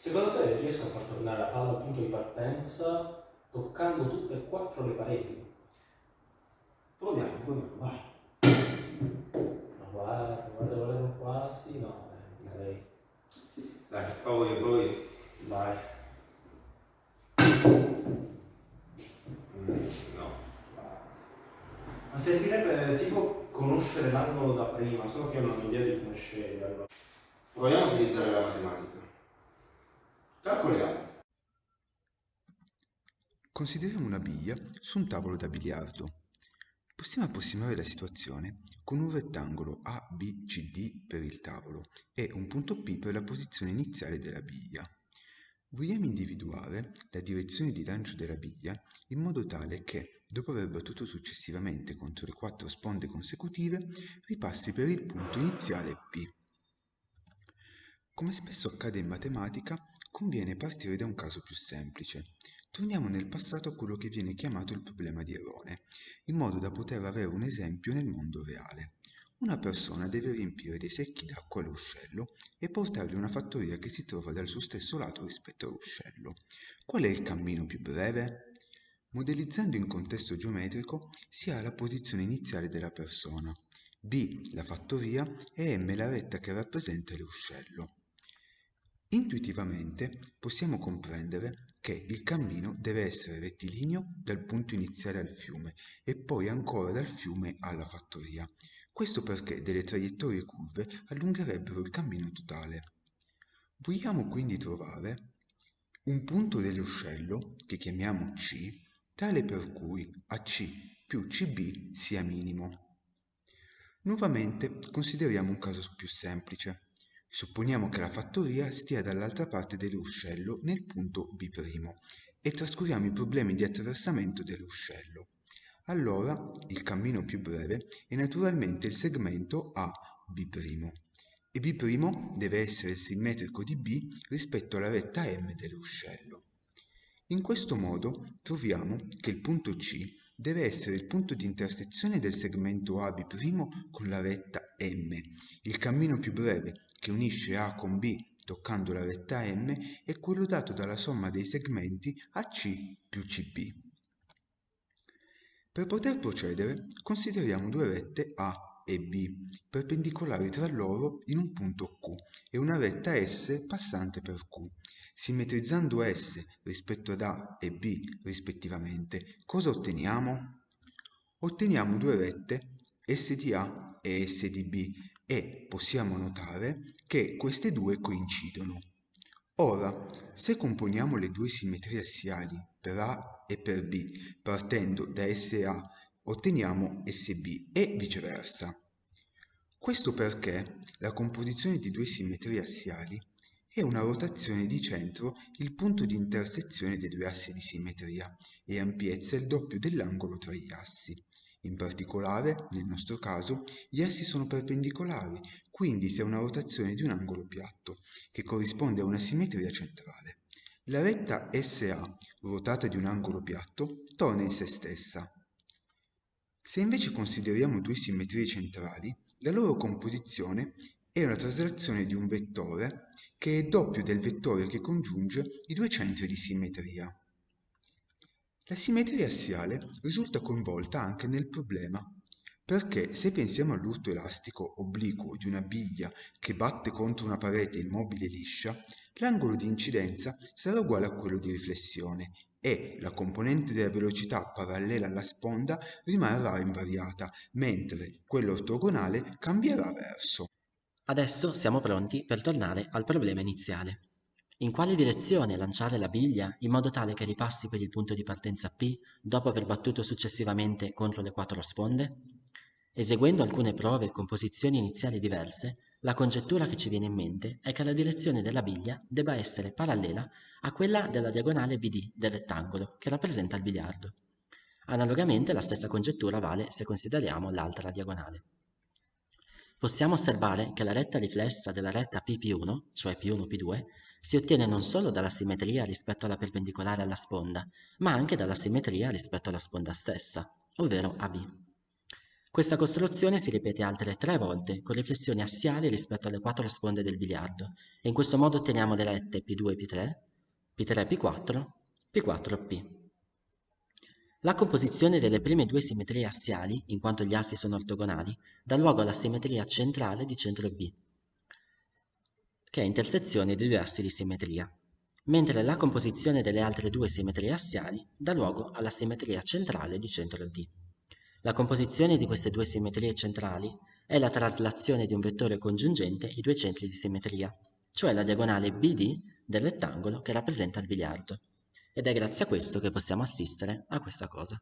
Secondo te riesco a far tornare la palla al punto di partenza toccando tutte e quattro le pareti? Proviamo, proviamo, vai. Ma guarda, guarda, volevo quasi, no, eh, direi. Dai, provo io, provo io. Vai. Mm, no. Ma servirebbe tipo conoscere l'angolo da prima, solo che io non ho idea di come sceglierlo. Proviamo a utilizzare la matematica. Calcoliamo. Consideriamo una biglia su un tavolo da biliardo. Possiamo approssimare la situazione con un rettangolo ABCD per il tavolo e un punto P per la posizione iniziale della biglia. Vogliamo individuare la direzione di lancio della biglia in modo tale che, dopo aver battuto successivamente contro le quattro sponde consecutive, ripassi per il punto iniziale P. Come spesso accade in matematica, conviene partire da un caso più semplice. Torniamo nel passato a quello che viene chiamato il problema di Erone, in modo da poter avere un esempio nel mondo reale. Una persona deve riempire dei secchi d'acqua all'uscello e portarli a una fattoria che si trova dal suo stesso lato rispetto all'uscello. Qual è il cammino più breve? Modellizzando in contesto geometrico si ha la posizione iniziale della persona, B la fattoria e M la retta che rappresenta l'uscello. Intuitivamente possiamo comprendere che il cammino deve essere rettilineo dal punto iniziale al fiume e poi ancora dal fiume alla fattoria. Questo perché delle traiettorie curve allungherebbero il cammino totale. Vogliamo quindi trovare un punto dell'uscello, che chiamiamo C, tale per cui AC più CB sia minimo. Nuovamente consideriamo un caso più semplice. Supponiamo che la fattoria stia dall'altra parte dell'uscello nel punto B' e trascuriamo i problemi di attraversamento dell'uscello. Allora il cammino più breve è naturalmente il segmento AB' e B' deve essere simmetrico di B rispetto alla retta M dell'uscello. In questo modo troviamo che il punto C deve essere il punto di intersezione del segmento AB' con la retta M. Il cammino più breve che unisce A con B toccando la retta M è quello dato dalla somma dei segmenti AC più CB. Per poter procedere consideriamo due rette A e B perpendicolari tra loro in un punto Q e una retta S passante per Q. Simmetrizzando S rispetto ad A e B rispettivamente, cosa otteniamo? Otteniamo due rette S di A e S di B e possiamo notare che queste due coincidono. Ora, se componiamo le due simmetrie assiali per A e per B partendo da SA, otteniamo SB e viceversa. Questo perché la composizione di due simmetrie assiali è una rotazione di centro il punto di intersezione dei due assi di simmetria e ampiezza il doppio dell'angolo tra gli assi. In particolare, nel nostro caso, gli assi sono perpendicolari, quindi si ha una rotazione di un angolo piatto, che corrisponde a una simmetria centrale. La retta SA, ruotata di un angolo piatto, torna in se stessa. Se invece consideriamo due simmetrie centrali, la loro composizione è una traslazione di un vettore che è doppio del vettore che congiunge i due centri di simmetria. La simmetria assiale risulta coinvolta anche nel problema, perché se pensiamo all'urto elastico obliquo di una biglia che batte contro una parete immobile e liscia, l'angolo di incidenza sarà uguale a quello di riflessione e la componente della velocità parallela alla sponda rimarrà invariata, mentre quella ortogonale cambierà verso. Adesso siamo pronti per tornare al problema iniziale. In quale direzione lanciare la biglia in modo tale che ripassi per il punto di partenza P dopo aver battuto successivamente contro le quattro sponde? Eseguendo alcune prove con posizioni iniziali diverse, la congettura che ci viene in mente è che la direzione della biglia debba essere parallela a quella della diagonale BD del rettangolo che rappresenta il biliardo. Analogamente la stessa congettura vale se consideriamo l'altra diagonale possiamo osservare che la retta riflessa della retta PP1, cioè P1P2, si ottiene non solo dalla simmetria rispetto alla perpendicolare alla sponda, ma anche dalla simmetria rispetto alla sponda stessa, ovvero AB. Questa costruzione si ripete altre tre volte con riflessioni assiali rispetto alle quattro sponde del biliardo e in questo modo otteniamo le rette P2 P3, P3 P4, P4 P. La composizione delle prime due simmetrie assiali, in quanto gli assi sono ortogonali, dà luogo alla simmetria centrale di centro B, che è intersezione dei due assi di simmetria, mentre la composizione delle altre due simmetrie assiali dà luogo alla simmetria centrale di centro D. La composizione di queste due simmetrie centrali è la traslazione di un vettore congiungente i due centri di simmetria, cioè la diagonale BD del rettangolo che rappresenta il biliardo. Ed è grazie a questo che possiamo assistere a questa cosa.